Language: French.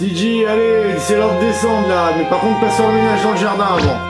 Dj, allez, c'est l'heure de descendre là, mais par contre, pas sur le ménage dans le jardin avant.